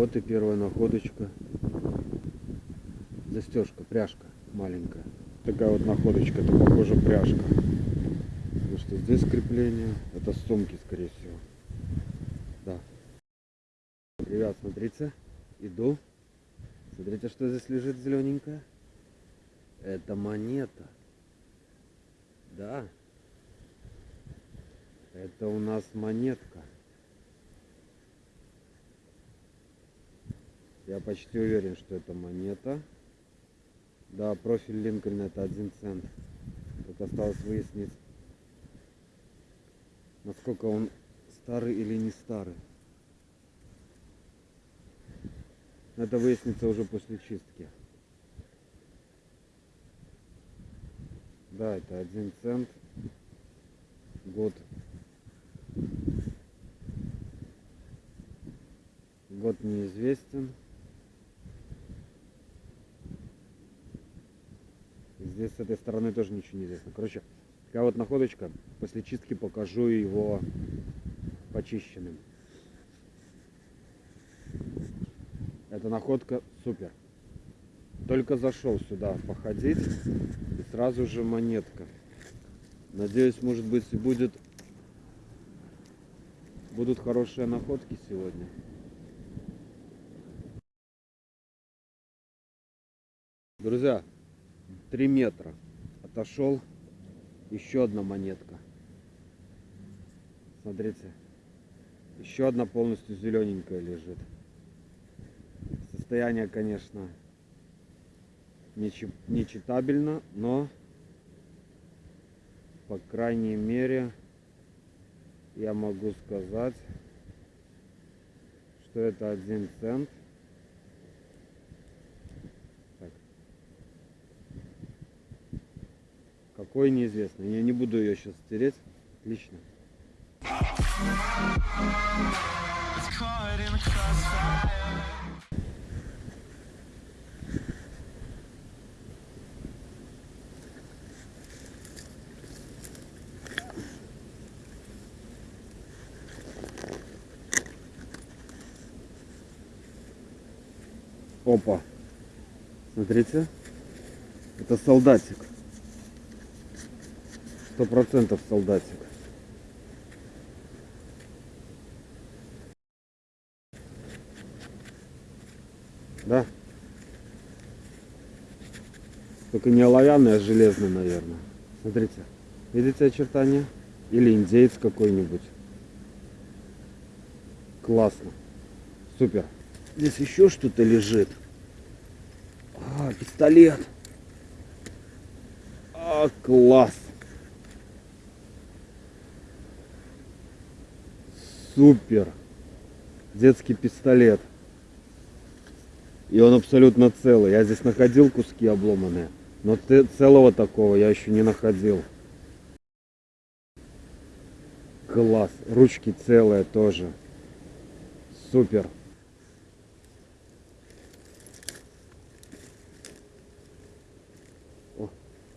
Вот и первая находочка. Застежка, пряжка маленькая. Такая вот находочка, это похоже пряжка. Потому что здесь крепление, это сумки, скорее всего. Да. Ребят, смотрите, иду. Смотрите, что здесь лежит зелененькое. Это монета. Да. Это у нас монетка. Я почти уверен, что это монета. Да, профиль Линкольна это один цент. Тут осталось выяснить, насколько он старый или не старый. Это выяснится уже после чистки. Да, это один цент. Год. Год неизвестен. Здесь с этой стороны тоже ничего не известно. Короче, такая вот находочка. После чистки покажу его почищенным. Эта находка супер. Только зашел сюда походить и сразу же монетка. Надеюсь, может быть, будет будут хорошие находки сегодня. Друзья, 3 метра. Отошел. Еще одна монетка. Смотрите. Еще одна полностью зелененькая лежит. Состояние конечно не читабельно но по крайней мере я могу сказать что это один цент Какой неизвестно. Я не буду ее сейчас стереть. Отлично. Опа. Смотрите. Это солдатик сто процентов солдатик. Да? Только не оловянный, а железный, наверное. Смотрите. Видите очертания? Или индейец какой-нибудь. Классно. Супер. Здесь еще что-то лежит. А, пистолет. А, класс. Супер. Детский пистолет. И он абсолютно целый. Я здесь находил куски обломанные. Но целого такого я еще не находил. Класс. Ручки целые тоже. Супер. О,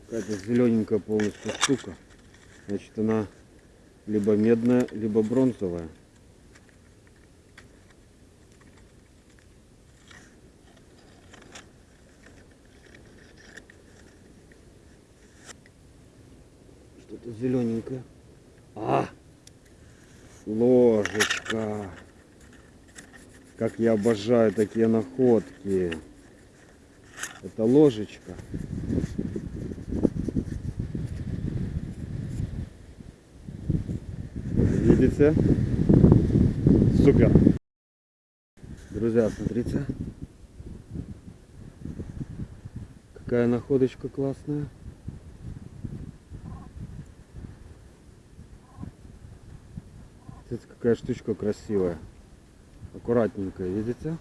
какая-то зелененькая полностью штука. Значит, она либо медная, либо бронзовая. Что-то зелененькое. А! Ложечка. Как я обожаю такие находки. Это ложечка. Видите? Супер. Друзья, смотрите. Какая находочка классная. Смотрите, какая штучка красивая. Аккуратненькая, видите?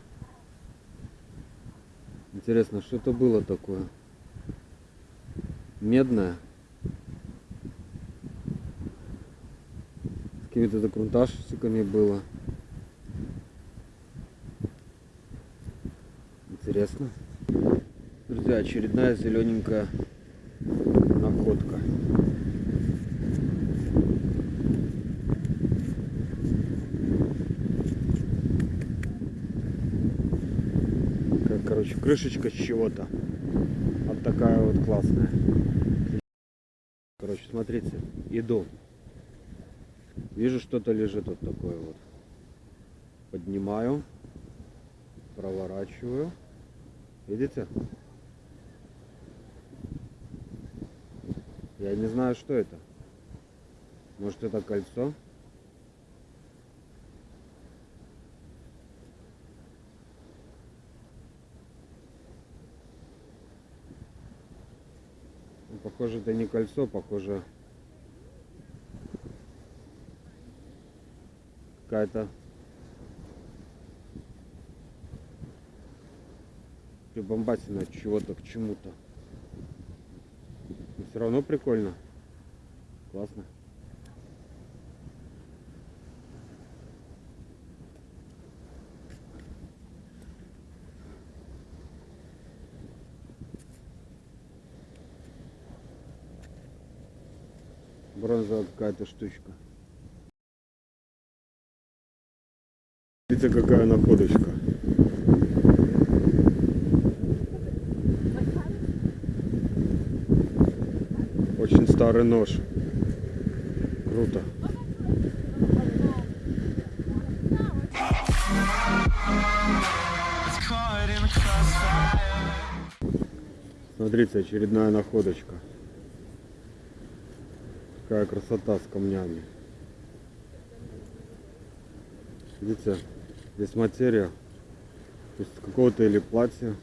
Интересно, что это было такое? Медная? С какими-то докрунтажчиками было. Интересно. Друзья, очередная зелененькая находка. Короче, крышечка с чего-то. Вот такая вот классная. Короче, смотрите, иду. Вижу, что-то лежит вот такое вот. Поднимаю, проворачиваю. Видите? Я не знаю, что это. Может, это кольцо? Похоже, это не кольцо, похоже какая-то прибамбасина от чего-то к чему-то. Все равно прикольно. Классно. Бронзовая какая-то штучка. Видите, какая находочка. Очень старый нож. Круто. Смотрите, очередная находочка. Какая красота с камнями. Видите, здесь материя. Есть какого-то или платья,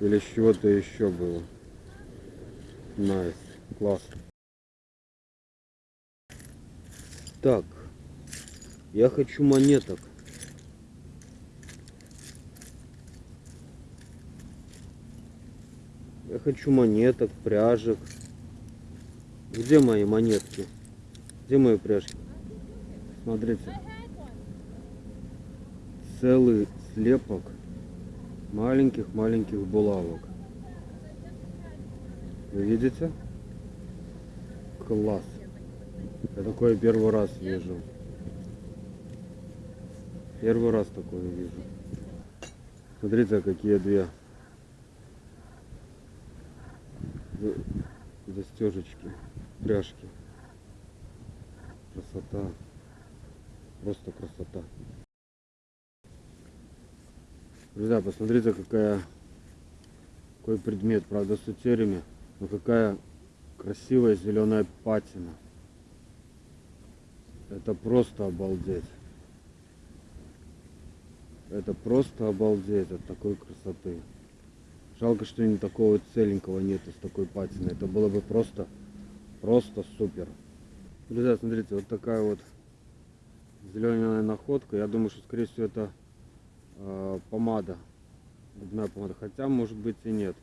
или с чего-то еще было. Nice, класс. Так, я хочу монеток. Я хочу монеток, пряжек. Где мои монетки? Где мои пряжки? Смотрите. Целый слепок маленьких-маленьких булавок. Вы видите? Класс. Я такое первый раз вижу. Первый раз такое вижу. Смотрите, какие две за- застежечки, пряжки. Красота. Просто красота. Друзья, посмотрите, какая какой предмет, правда, с утерями, но какая красивая зеленая патина. Это просто обалдеть. Это просто обалдеть от такой красоты. Жалко, что не такого целенького нету с такой патиной. Это было бы просто, просто супер. Друзья, смотрите, вот такая вот зеленая находка. Я думаю, что скорее всего это э, помада. Губная помада. Хотя, может быть и нет.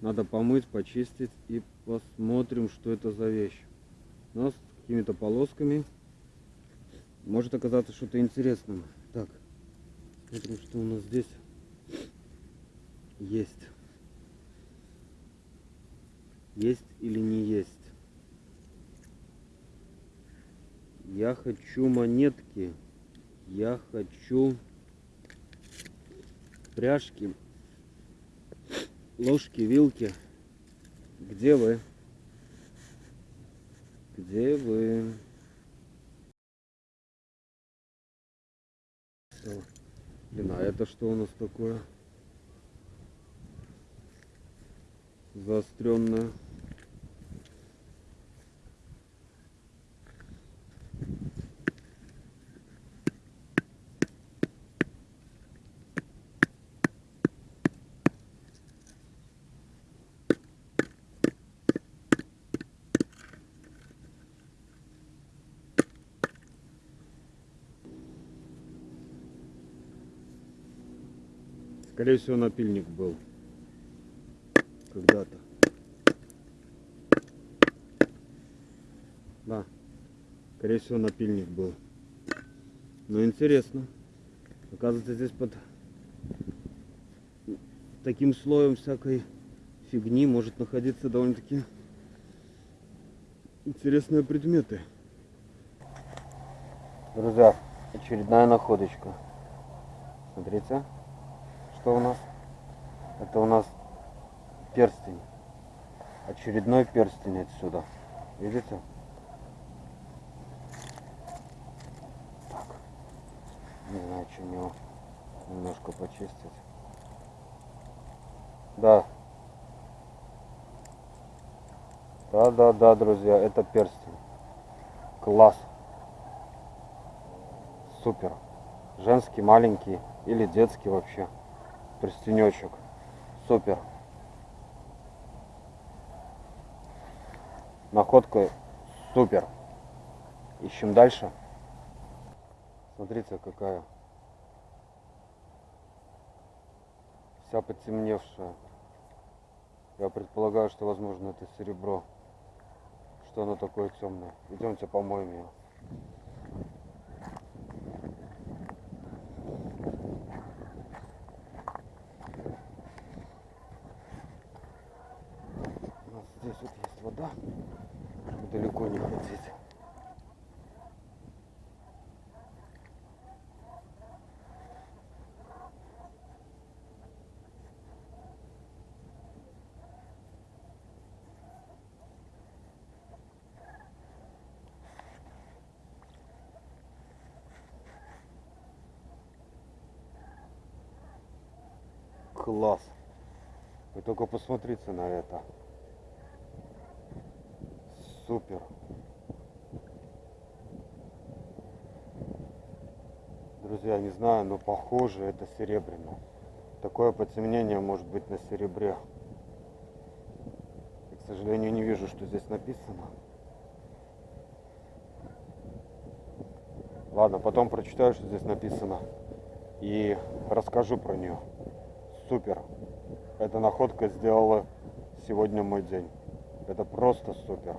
Надо помыть, почистить и посмотрим, что это за вещь. Нас с какими-то полосками. Может оказаться что-то интересным. Так, смотрим, что у нас здесь есть. Есть или не есть? Я хочу монетки. Я хочу пряжки. Ложки, вилки. Где вы? Где вы? Блин, а это что у нас такое? Заостренное. Скорее всего, напильник был. Когда-то. Да. Скорее всего, напильник был. Но интересно. Оказывается, здесь под таким слоем всякой фигни может находиться довольно-таки интересные предметы. Друзья, очередная находочка. Смотрите, что у нас. Это у нас перстень. Очередной перстень отсюда. Видите? Так. Не знаю, чем его немножко почистить. Да. Да, да, да, друзья, это перстень. Класс. Супер. Женский, маленький или детский вообще. Перстенечек. Супер. Находка супер. Ищем дальше. Смотрите, какая. Вся потемневшая. Я предполагаю, что, возможно, это серебро. Что оно такое темное. Идемте помоем ее. У нас здесь вот есть вода. Далеко не ходить. Класс. Вы только посмотрите на это. Супер. Друзья, не знаю, но похоже это серебряно. Такое потемнение может быть на серебре. Я, к сожалению, не вижу, что здесь написано. Ладно, потом прочитаю, что здесь написано. И расскажу про нее. Супер. Эта находка сделала сегодня мой день. Это просто супер.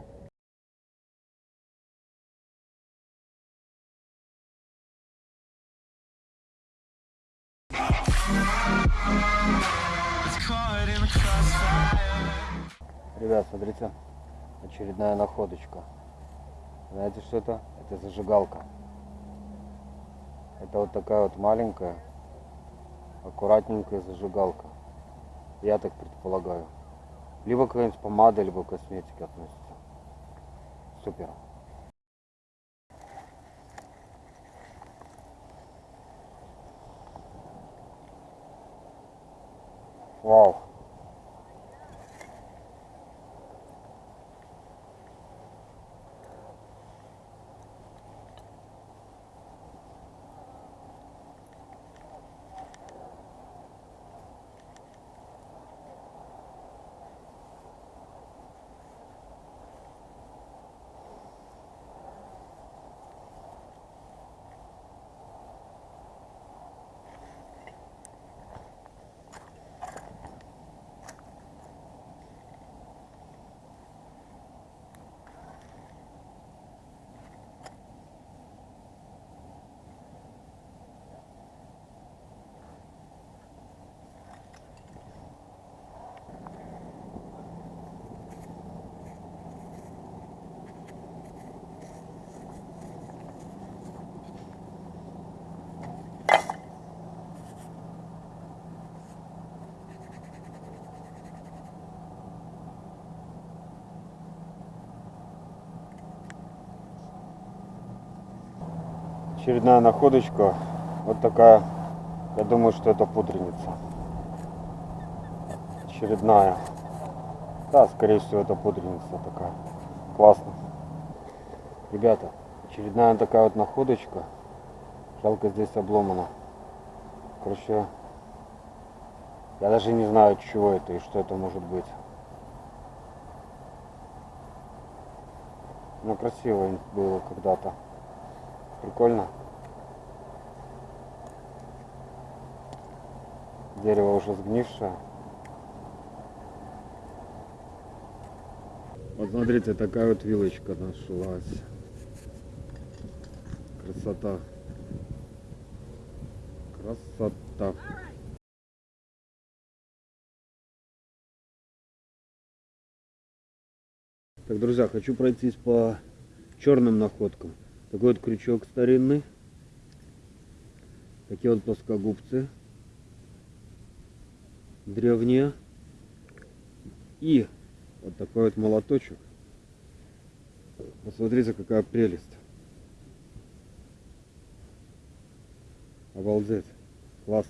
Ребят, смотрите, очередная находочка. Знаете, что это? Это зажигалка. Это вот такая вот маленькая, аккуратненькая зажигалка. Я так предполагаю. Либо какая-нибудь помада, либо к косметике относится. Супер. 哇 Очередная находочка. Вот такая. Я думаю, что это пудреница. Очередная. Да, скорее всего, это пудреница такая. Классно. Ребята, очередная такая вот находочка. Жалко здесь обломана. Короче, я даже не знаю, чего это и что это может быть. Ну, красиво было когда-то. Прикольно. Дерево уже сгнившее. Вот смотрите, такая вот вилочка нашлась. Красота. Красота. Так, друзья, хочу пройтись по черным находкам. Такой вот крючок старинный. Такие вот плоскогубцы. древнее. И вот такой вот молоточек. Посмотрите, какая прелесть. Обалдеть. Класс.